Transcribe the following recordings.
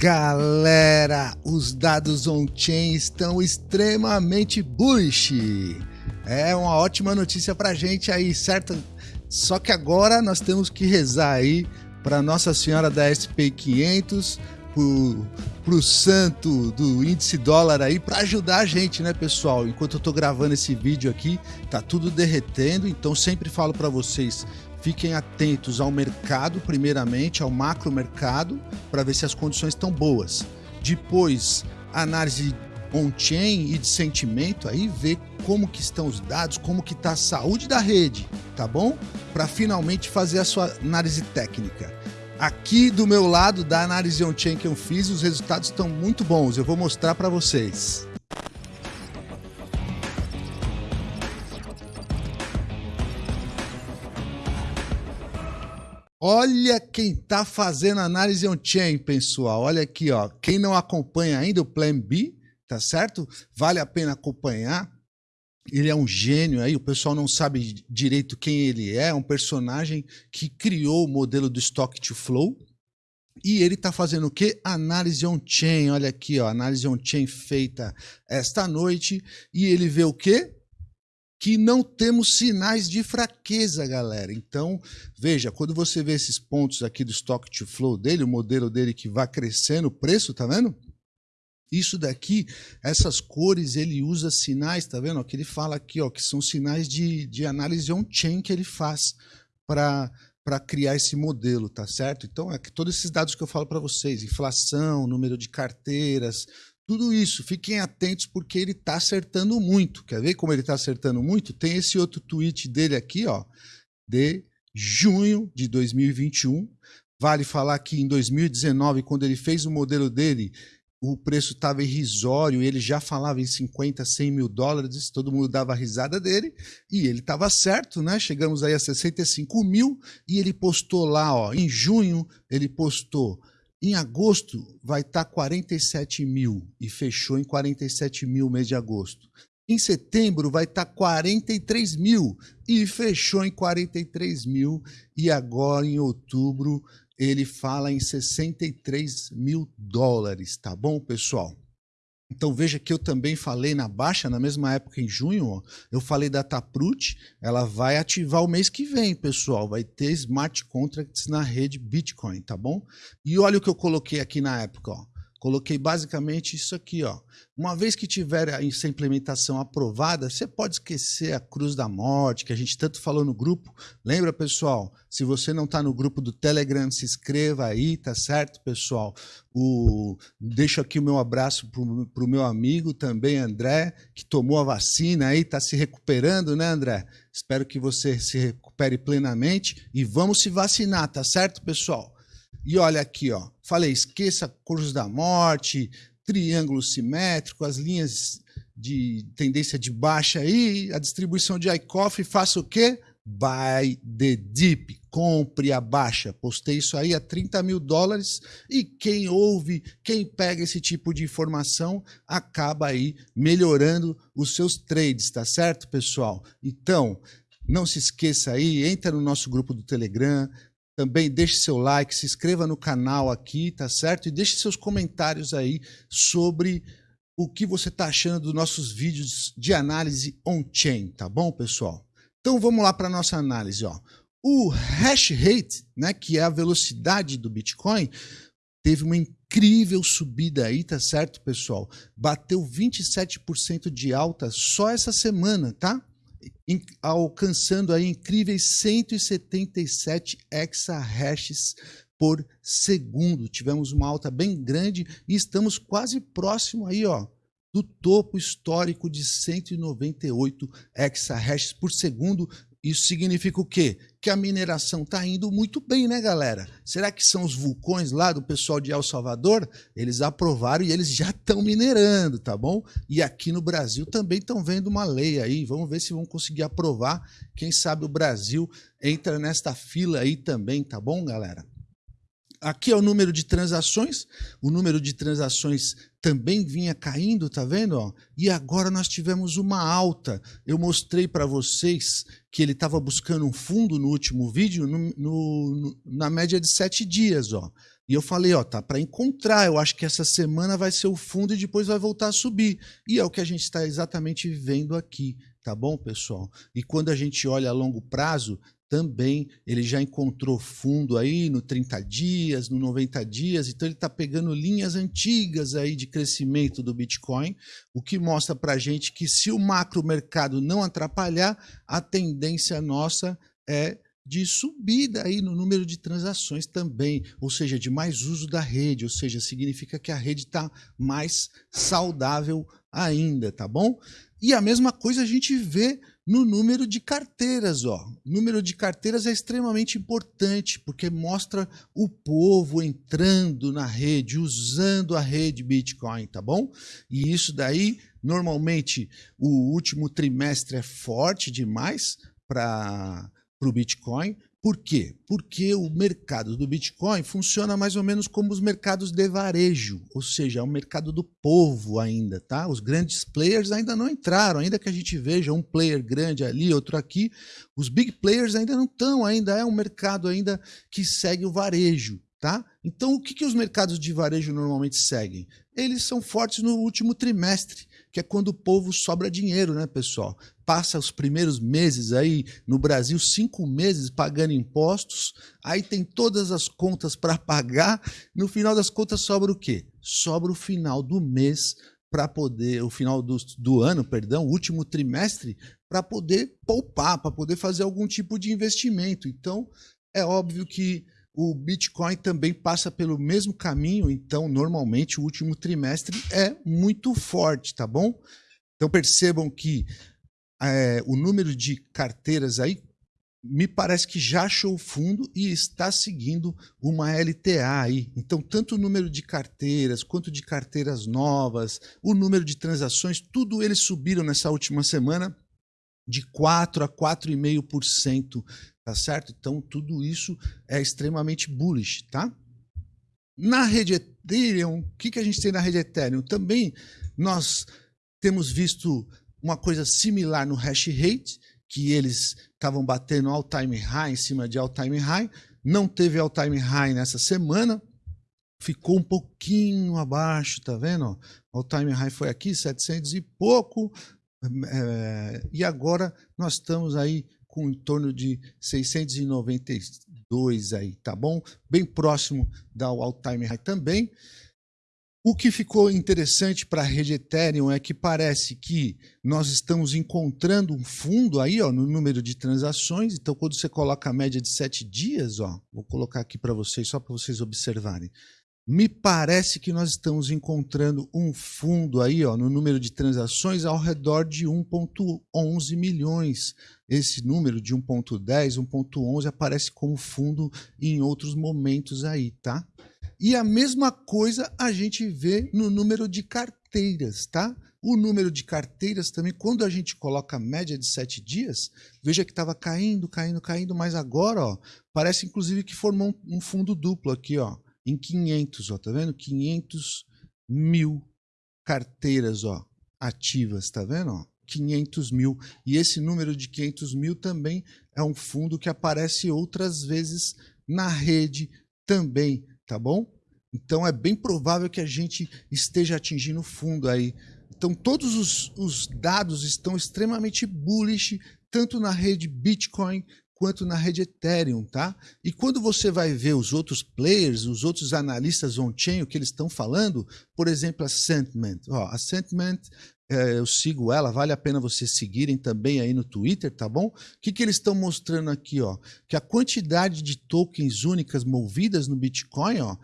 Galera, os dados on-chain estão extremamente bullish. É uma ótima notícia pra gente aí, certo? Só que agora nós temos que rezar aí para Nossa Senhora da SP 500, pro, pro santo do índice dólar aí para ajudar a gente, né, pessoal? Enquanto eu tô gravando esse vídeo aqui, tá tudo derretendo, então sempre falo para vocês, Fiquem atentos ao mercado, primeiramente, ao macro mercado, para ver se as condições estão boas. Depois, análise on-chain e de sentimento, aí ver como que estão os dados, como que está a saúde da rede, tá bom? Para finalmente fazer a sua análise técnica. Aqui do meu lado da análise on-chain que eu fiz, os resultados estão muito bons, eu vou mostrar para vocês. Olha quem está fazendo análise on-chain, pessoal. Olha aqui, ó. Quem não acompanha ainda o Plan B, tá certo? Vale a pena acompanhar. Ele é um gênio aí, o pessoal não sabe direito quem ele é, é um personagem que criou o modelo do Stock to Flow. E ele está fazendo o quê? Análise on-chain. Olha aqui, ó, análise on-chain feita esta noite. E ele vê o quê? que não temos sinais de fraqueza, galera. Então, veja, quando você vê esses pontos aqui do stock to flow dele, o modelo dele que vai crescendo o preço, tá vendo? Isso daqui, essas cores, ele usa sinais, tá vendo? Que ele fala aqui, ó, que são sinais de, de análise on-chain que ele faz para para criar esse modelo, tá certo? Então, é que todos esses dados que eu falo para vocês, inflação, número de carteiras, tudo isso, fiquem atentos porque ele está acertando muito. Quer ver como ele está acertando muito? Tem esse outro tweet dele aqui, ó, de junho de 2021. Vale falar que em 2019, quando ele fez o modelo dele, o preço estava irrisório, ele já falava em 50, 100 mil dólares, todo mundo dava risada dele, e ele estava certo, né? Chegamos aí a 65 mil, e ele postou lá, ó, em junho, ele postou em agosto vai estar tá 47 mil e fechou em 47 mil mês de agosto. Em setembro vai estar tá 43 mil e fechou em 43 mil. E agora em outubro ele fala em 63 mil dólares, tá bom, pessoal? Então veja que eu também falei na baixa, na mesma época em junho, ó, eu falei da Taproot, ela vai ativar o mês que vem, pessoal, vai ter smart contracts na rede Bitcoin, tá bom? E olha o que eu coloquei aqui na época, ó. Coloquei basicamente isso aqui, ó. Uma vez que tiver essa implementação aprovada, você pode esquecer a cruz da morte, que a gente tanto falou no grupo. Lembra, pessoal? Se você não está no grupo do Telegram, se inscreva aí, tá certo, pessoal? O... Deixo aqui o meu abraço para o meu amigo também, André, que tomou a vacina aí, está se recuperando, né, André? Espero que você se recupere plenamente e vamos se vacinar, tá certo, pessoal? E olha aqui, ó. Falei, esqueça cruz da morte, triângulo simétrico, as linhas de tendência de baixa aí, a distribuição de ICOF, faça o quê? Buy the dip, compre a baixa. Postei isso aí a 30 mil dólares e quem ouve, quem pega esse tipo de informação, acaba aí melhorando os seus trades, tá certo, pessoal? Então, não se esqueça aí, entra no nosso grupo do Telegram, também deixe seu like, se inscreva no canal aqui, tá certo? E deixe seus comentários aí sobre o que você está achando dos nossos vídeos de análise on-chain, tá bom, pessoal? Então vamos lá para a nossa análise. Ó. O hash rate, né, que é a velocidade do Bitcoin, teve uma incrível subida aí, tá certo, pessoal? Bateu 27% de alta só essa semana, tá? Alcançando aí incríveis 177 exahashes por segundo. Tivemos uma alta bem grande e estamos quase próximo aí, ó, do topo histórico de 198 exahashes por segundo isso significa o quê? Que a mineração está indo muito bem, né, galera? Será que são os vulcões lá do pessoal de El Salvador? Eles aprovaram e eles já estão minerando, tá bom? E aqui no Brasil também estão vendo uma lei aí. Vamos ver se vão conseguir aprovar. Quem sabe o Brasil entra nesta fila aí também, tá bom, galera? Aqui é o número de transações, o número de transações também vinha caindo, tá vendo? Ó? E agora nós tivemos uma alta. Eu mostrei para vocês que ele estava buscando um fundo no último vídeo, no, no, na média de sete dias. Ó. E eu falei, ó, tá para encontrar. Eu acho que essa semana vai ser o fundo e depois vai voltar a subir. E é o que a gente está exatamente vendo aqui, tá bom, pessoal? E quando a gente olha a longo prazo, também ele já encontrou fundo aí no 30 dias, no 90 dias, então ele está pegando linhas antigas aí de crescimento do Bitcoin, o que mostra para a gente que se o macro mercado não atrapalhar, a tendência nossa é de subida aí no número de transações também, ou seja, de mais uso da rede, ou seja, significa que a rede está mais saudável ainda, tá bom? E a mesma coisa a gente vê no número de carteiras, ó. O número de carteiras é extremamente importante porque mostra o povo entrando na rede, usando a rede Bitcoin, tá bom? E isso daí, normalmente, o último trimestre é forte demais para o Bitcoin, por quê? Porque o mercado do Bitcoin funciona mais ou menos como os mercados de varejo, ou seja, é o mercado do povo ainda, tá? Os grandes players ainda não entraram, ainda que a gente veja um player grande ali, outro aqui, os big players ainda não estão, ainda é um mercado ainda que segue o varejo, tá? Então, o que, que os mercados de varejo normalmente seguem? Eles são fortes no último trimestre, que é quando o povo sobra dinheiro, né, pessoal? Passa os primeiros meses aí no Brasil, cinco meses pagando impostos, aí tem todas as contas para pagar, no final das contas sobra o quê? Sobra o final do mês para poder, o final do, do ano, perdão, o último trimestre, para poder poupar, para poder fazer algum tipo de investimento. Então, é óbvio que o Bitcoin também passa pelo mesmo caminho, então normalmente o último trimestre é muito forte, tá bom? Então percebam que é, o número de carteiras aí me parece que já achou o fundo e está seguindo uma LTA aí. Então, tanto o número de carteiras quanto de carteiras novas, o número de transações, tudo eles subiram nessa última semana de 4 a 4,5% tá certo? Então tudo isso é extremamente bullish, tá? Na rede Ethereum, o que, que a gente tem na rede Ethereum? Também nós temos visto uma coisa similar no hash rate, que eles estavam batendo all-time high em cima de all-time high, não teve all-time high nessa semana, ficou um pouquinho abaixo, tá vendo? All-time high foi aqui, 700 e pouco, é, e agora nós estamos aí com em torno de 692 aí, tá bom? Bem próximo da all-time high também. O que ficou interessante para a rede Ethereum é que parece que nós estamos encontrando um fundo aí ó, no número de transações. Então, quando você coloca a média de sete dias, ó, vou colocar aqui para vocês, só para vocês observarem me parece que nós estamos encontrando um fundo aí, ó, no número de transações ao redor de 1.11 milhões. Esse número de 1.10, 1.11 aparece como fundo em outros momentos aí, tá? E a mesma coisa a gente vê no número de carteiras, tá? O número de carteiras também, quando a gente coloca a média de sete dias, veja que estava caindo, caindo, caindo, mas agora, ó, parece inclusive que formou um fundo duplo aqui, ó em 500, ó, tá vendo? 500 mil carteiras, ó, ativas, tá vendo? Ó? 500 mil. E esse número de 500 mil também é um fundo que aparece outras vezes na rede também, tá bom? Então é bem provável que a gente esteja atingindo fundo aí. Então todos os, os dados estão extremamente bullish, tanto na rede Bitcoin quanto na rede Ethereum, tá? E quando você vai ver os outros players, os outros analistas on-chain, o que eles estão falando, por exemplo, a Sentiment. Ó, a Sentiment, é, eu sigo ela, vale a pena vocês seguirem também aí no Twitter, tá bom? O que, que eles estão mostrando aqui, ó? Que a quantidade de tokens únicas movidas no Bitcoin, ó,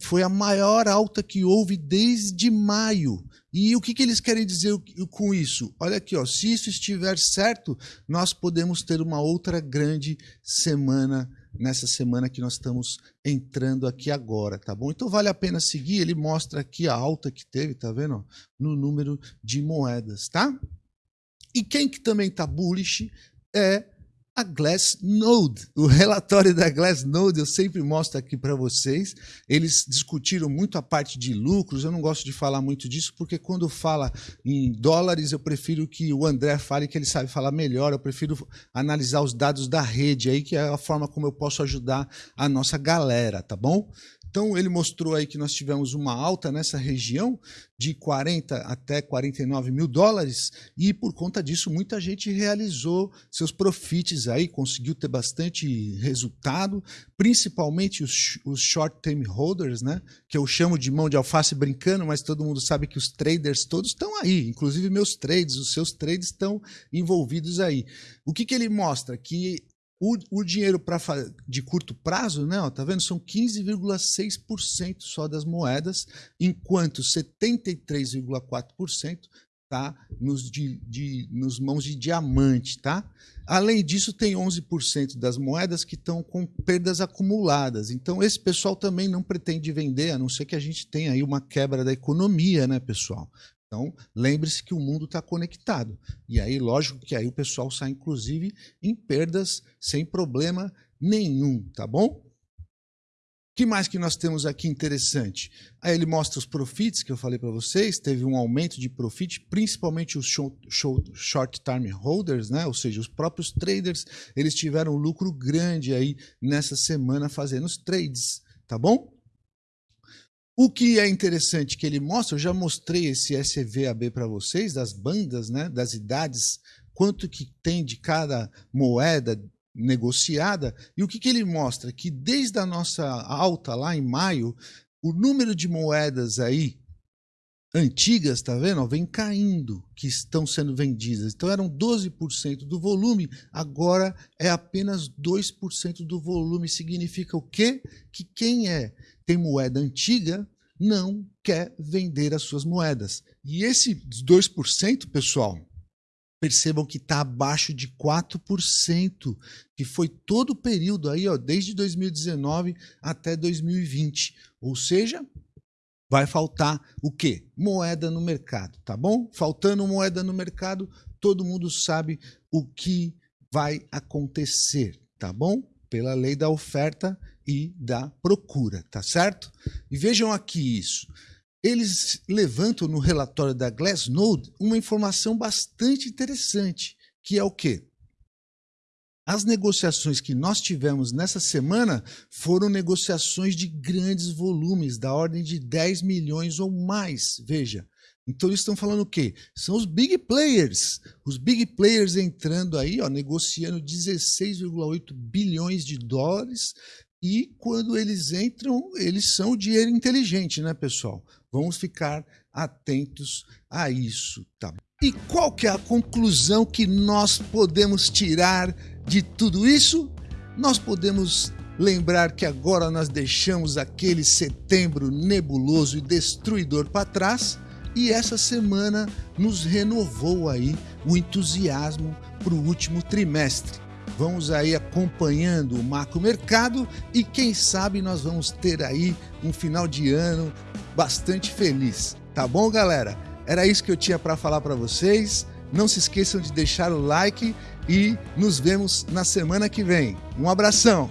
foi a maior alta que houve desde maio. E o que, que eles querem dizer com isso? Olha aqui, ó, se isso estiver certo, nós podemos ter uma outra grande semana nessa semana que nós estamos entrando aqui agora, tá bom? Então vale a pena seguir, ele mostra aqui a alta que teve, tá vendo? No número de moedas, tá? E quem que também tá bullish é a Glassnode. O relatório da Glassnode eu sempre mostro aqui para vocês. Eles discutiram muito a parte de lucros. Eu não gosto de falar muito disso porque quando fala em dólares eu prefiro que o André fale que ele sabe falar melhor. Eu prefiro analisar os dados da rede aí que é a forma como eu posso ajudar a nossa galera, tá bom? Então ele mostrou aí que nós tivemos uma alta nessa região de 40 até 49 mil dólares e por conta disso muita gente realizou seus profits aí, conseguiu ter bastante resultado, principalmente os, os short term holders, né? Que eu chamo de mão de alface brincando, mas todo mundo sabe que os traders todos estão aí, inclusive meus trades, os seus trades estão envolvidos aí. O que, que ele mostra? Que o, o dinheiro pra, de curto prazo, né, ó, tá vendo? São 15,6% só das moedas, enquanto 73,4% tá nos, de, de, nos mãos de diamante, tá? Além disso, tem 11% das moedas que estão com perdas acumuladas. Então, esse pessoal também não pretende vender, a não ser que a gente tenha aí uma quebra da economia, né, pessoal? Então, lembre-se que o mundo está conectado. E aí, lógico que aí o pessoal sai, inclusive, em perdas sem problema nenhum, tá bom? O que mais que nós temos aqui interessante? Aí ele mostra os profits que eu falei para vocês, teve um aumento de profit, principalmente os short term holders, né? ou seja, os próprios traders, eles tiveram um lucro grande aí nessa semana fazendo os trades, tá bom? O que é interessante que ele mostra, eu já mostrei esse SVAB para vocês, das bandas, né, das idades, quanto que tem de cada moeda negociada, e o que, que ele mostra? Que desde a nossa alta lá em maio, o número de moedas aí antigas, tá vendo? Vem caindo, que estão sendo vendidas. Então eram 12% do volume, agora é apenas 2% do volume. Significa o quê? Que quem é tem moeda antiga não quer vender as suas moedas. E esse 2%, pessoal, percebam que está abaixo de 4%, que foi todo o período aí, ó, desde 2019 até 2020. Ou seja, vai faltar o quê? Moeda no mercado, tá bom? Faltando moeda no mercado, todo mundo sabe o que vai acontecer, tá bom? Pela lei da oferta e da procura, tá certo? E vejam aqui isso. Eles levantam no relatório da Glassnode uma informação bastante interessante, que é o quê? As negociações que nós tivemos nessa semana foram negociações de grandes volumes, da ordem de 10 milhões ou mais. Veja, então eles estão falando o quê? São os big players. Os big players entrando aí, ó, negociando 16,8 bilhões de dólares. E quando eles entram, eles são dinheiro inteligente, né, pessoal? Vamos ficar atentos a isso, tá? E qual que é a conclusão que nós podemos tirar de tudo isso? Nós podemos lembrar que agora nós deixamos aquele setembro nebuloso e destruidor para trás e essa semana nos renovou aí o entusiasmo para o último trimestre. Vamos aí acompanhando o macro mercado e quem sabe nós vamos ter aí um final de ano bastante feliz. Tá bom, galera? Era isso que eu tinha para falar para vocês. Não se esqueçam de deixar o like e nos vemos na semana que vem. Um abração.